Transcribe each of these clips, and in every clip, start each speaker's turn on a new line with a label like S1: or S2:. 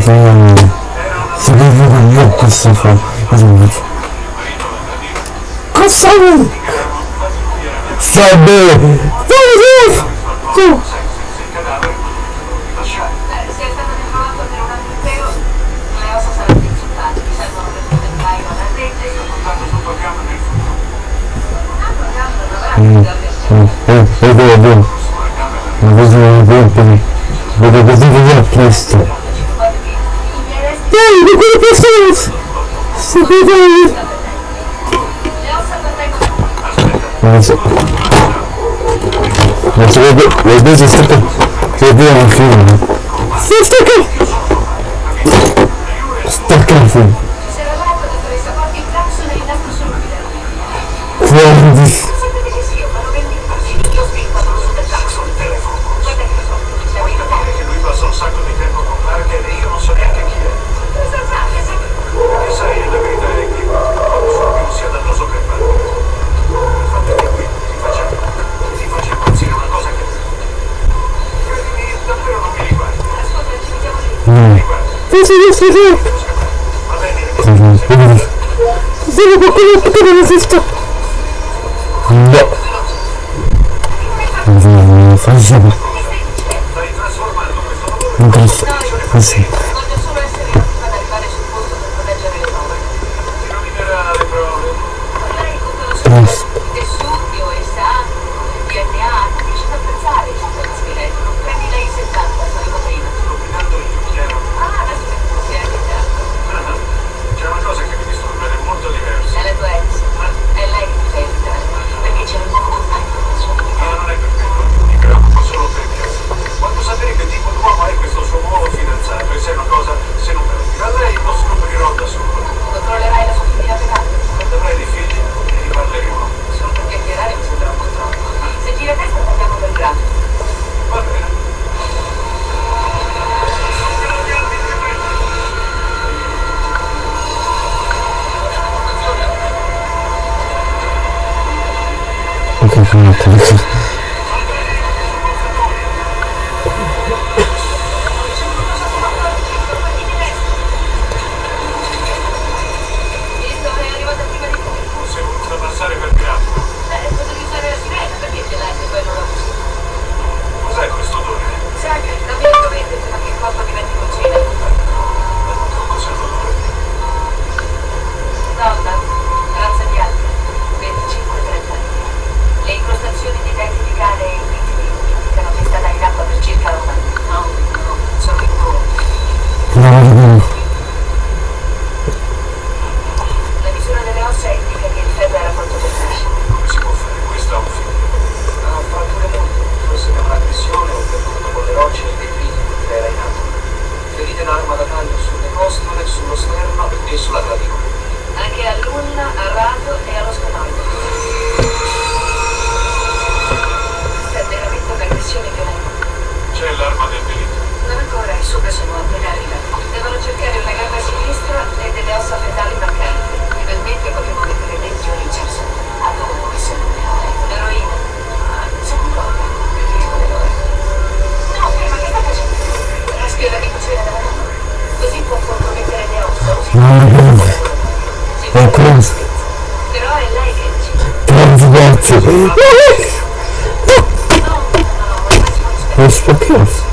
S1: Então, se alguém viu a minha posição, mais ou menos. Consegue! Saber! Vamos ver! Hum. Yes! Secrétaire! Vas-y. Vas-y, vas-y, c'est stocké. C'est bien, film. C'est stocké! Film. Sì, sì, sì, sì. Sono qualcuno che non esiste. No. Non facciamo. Non posso. Così. Yes. Passate alla gamba sinistra e ossa fetali mancanti, Finalmente potremo mettere dentro Richardson. Adoro essere
S2: un eroe, un eroina.
S3: Ma un roba, preferisco l'eroe. No, ferma, che
S4: sta facendo? Raspia la ricucina della mano. Così può compromettere le ossa, usi È questo. Però è lei che decide. Transverso. Questo che?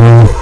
S4: Mm.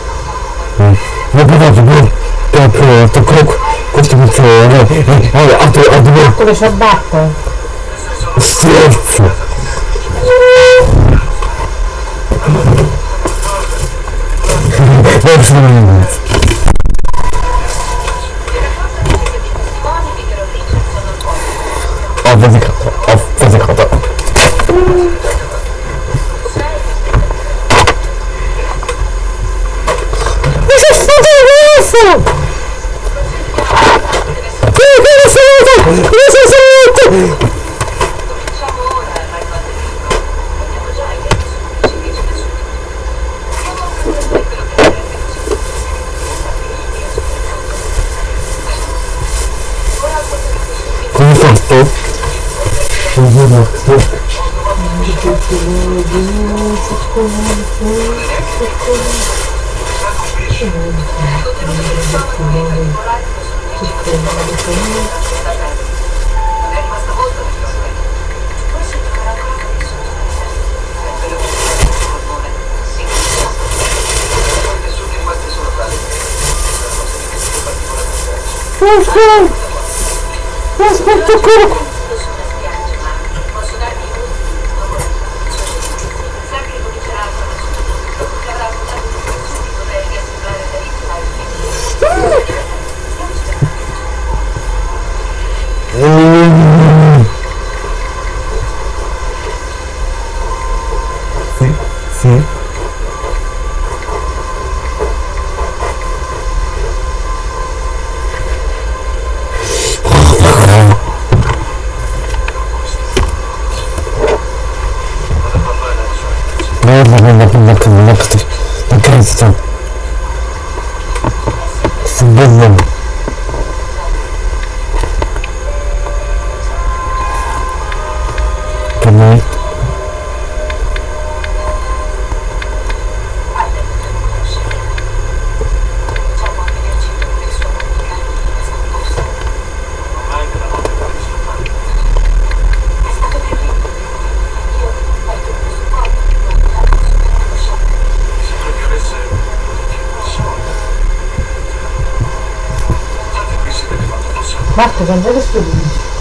S4: dove ci abbatte? Scherzo! Verso Ho faticato, ho faticato. correndo, tudo correndo, correndo. Let's go! Let's go to Cook! Marco, quando
S1: è che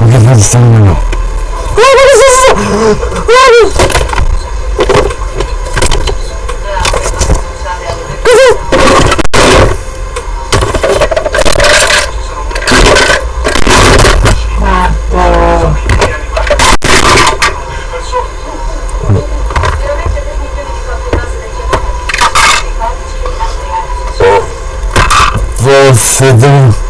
S2: O que
S1: faz isso, mano? Você deu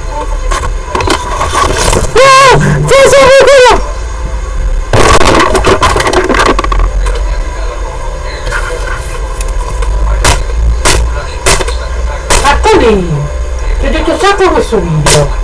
S1: questo video.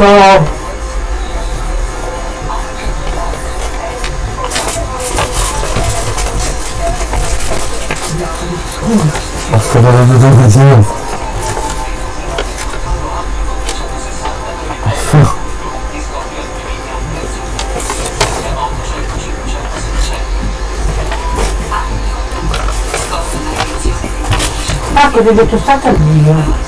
S1: Ecco!
S2: Aspetta, lo vedo così.
S1: Ecco, ti ho detto stacca il video.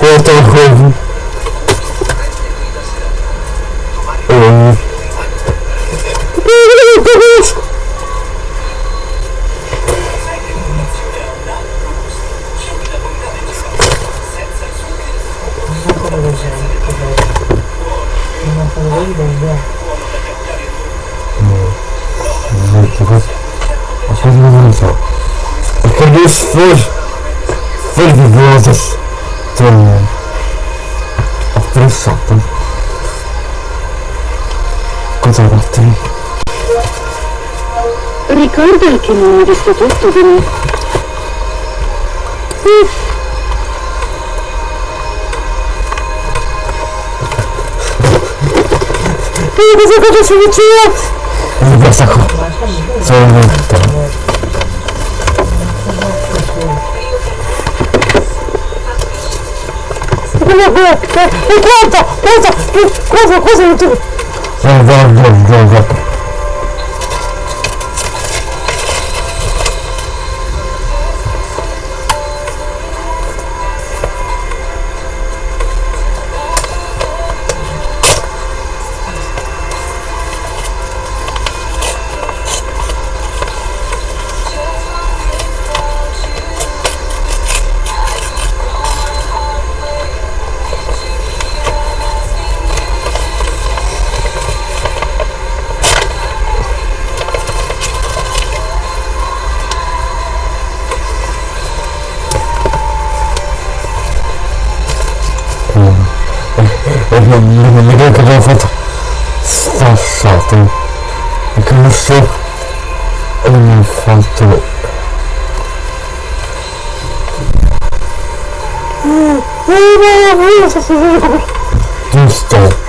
S1: Вот он Продюсер. perigosas tornam apressatam tá? conservatem
S4: ricorda che non è visto tutto di me
S2: sì. Cosa aconteceu, tio? Ele vai sacar. Só um momento. Qua. Sono morto. Guarda, guarda, cosa, cosa non ti... Guarda, guarda, guarda. Non non mi ricordo cosa ho fatto. Stassato. E che non so. E mi ho fatto. Giusto.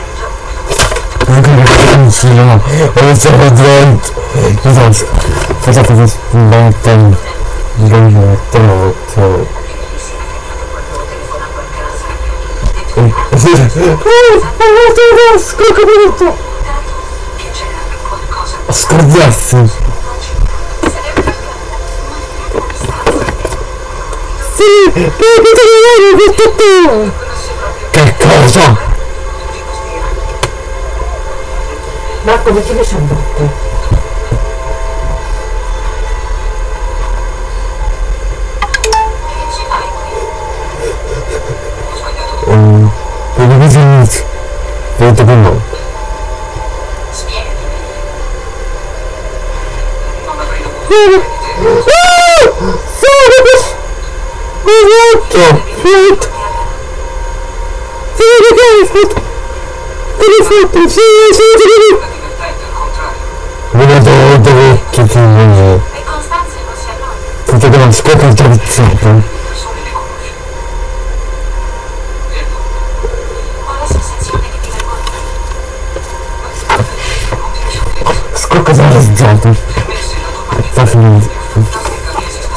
S2: No. Ho iniziato dentro. Cosa cosa cosa sbagliato. Sbagliato. Sbagliato.
S5: A.
S2: Oh, ho fatto un scocco Scordiassi! Sì! Perché te ne vai questo tu? Che cosa?
S4: Marco, metti le ciabatte.
S1: Che te.
S2: Esatto! Esatto! Sì, perché hai fatto? Che hai fatto? Sì, sì, sì. Vedo dove che ti.
S1: E Costanza non si annoia.
S2: Tutto
S6: maglia.
S2: Sta finendo.
S6: Fantastica che esista.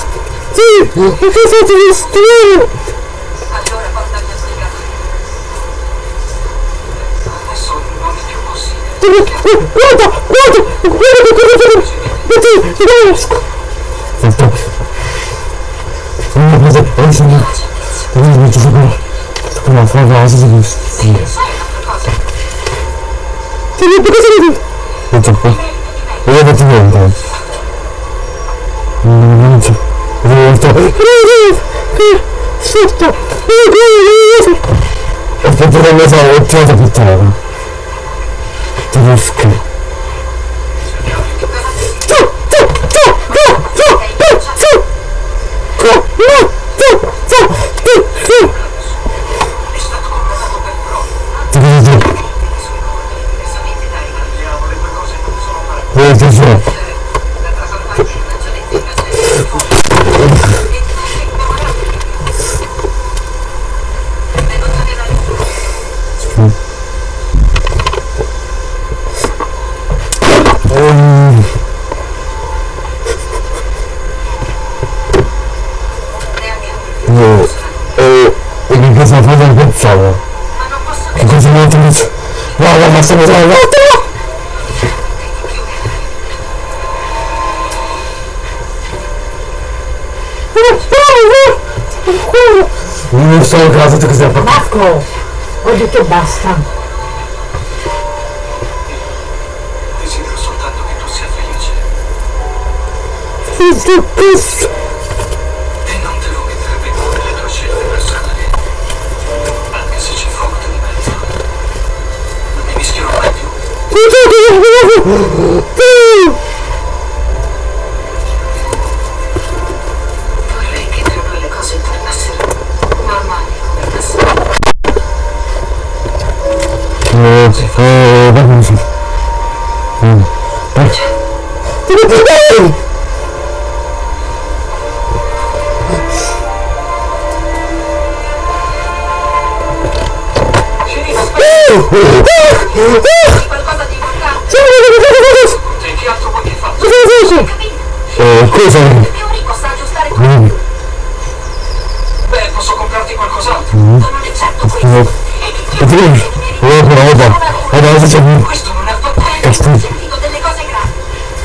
S2: Sì! Ho pensato di studiare!
S1: Allora portami a spiegare.
S6: Adesso non è più possibile.
S2: Guarda! Guarda! Guarda che cosa fare! Metti! Ti riesco! Sento. Non vedo, non so. Non vedo, ci sono. Come fa la cosa di
S1: Sì, sai un'altra cosa?
S2: Ti vedo cosa vedi? Non so qua. Non vedo più niente. Non Sotto! Aspetta che mi sono ottimato puttana. Tedesco.
S6: È stato condannato per frode.
S1: Diversamente dai.
S6: Andiamo, le due cose non sono paragonabili.
S2: Guarda giù.
S1: La trasformazione in ragionetta invece è fuori. E tu sei immemorabile. Devo tornare da lui. Neanche
S2: E che cosa fai da pensare?
S1: Ma non posso
S2: Che cosa mi utilizzo? Guarda, ma stiamo usando Non so cosa tu cosa fai.
S4: Marco, ho detto basta.
S6: Desidero soltanto che tu sia felice. E non devo mettere in cuore le tue scelte personali. Anche se ci foto di mezzo. Non mi mischierò mai più.
S2: Eh, cosa?
S1: Tutto.
S6: Beh, posso comprarti qualcos'altro.
S1: Non è certo questo.
S2: E ti vieni? Oh, roba. Adesso c'è un
S6: Questo non è affatto
S1: Ho
S2: castigo.
S1: sentito delle cose gravi.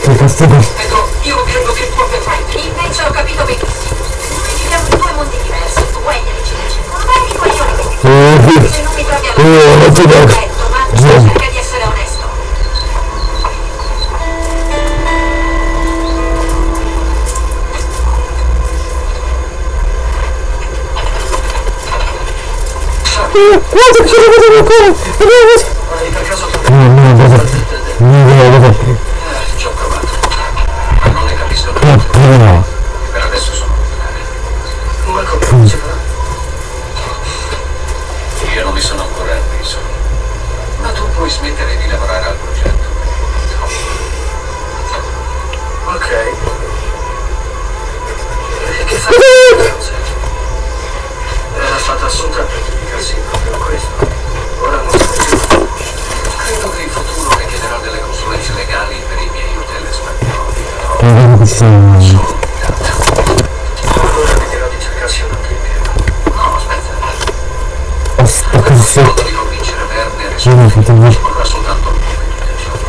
S2: Che castigo.
S6: Ecco, io credo che tu abbia fraintesi.
S1: Invece ho capito benissimo.
S2: eh,
S6: Giulia. Ну,
S2: ну, ну, ну, ну, ну, ну,
S6: ну, ci vorrà soltanto un po' di giorno.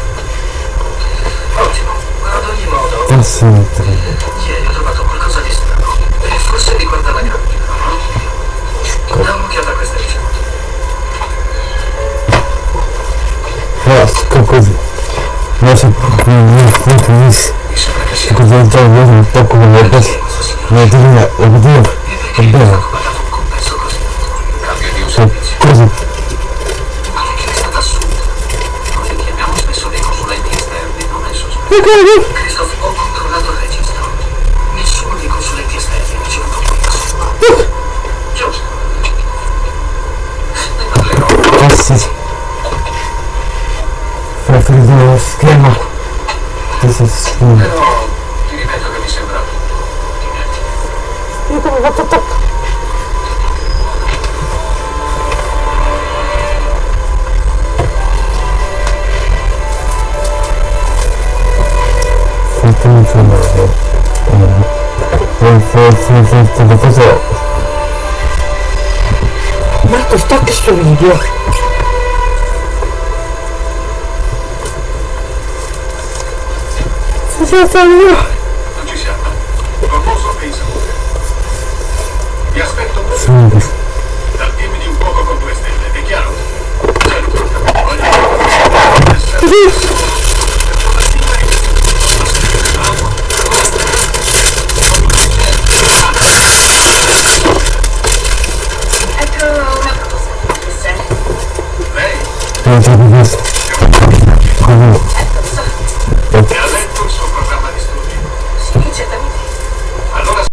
S6: Oggi
S2: sinistra.
S1: Ieri ho trovato qualcosa di strano. E forse riguarda la grandina. Da un'occhiata a queste ricette.
S2: Sto così. Non so, non finisce. Già vedo un po' come la cosa. Ma ti viene, lo vedo,
S1: E perché
S2: è
S1: è un compenso così? Un è è Christoph, ho controllato il registro. Nessuno dei consulenti esterni ha ricevuto compenso. Giusto. Ne parlerò.
S2: Ah sì. Finire lo schema. Questo schema.
S1: Però
S4: Markus, danke schön, Video.
S7: Das ist
S1: ja
S2: so. そうです。
S7: 大丈
S1: 夫です。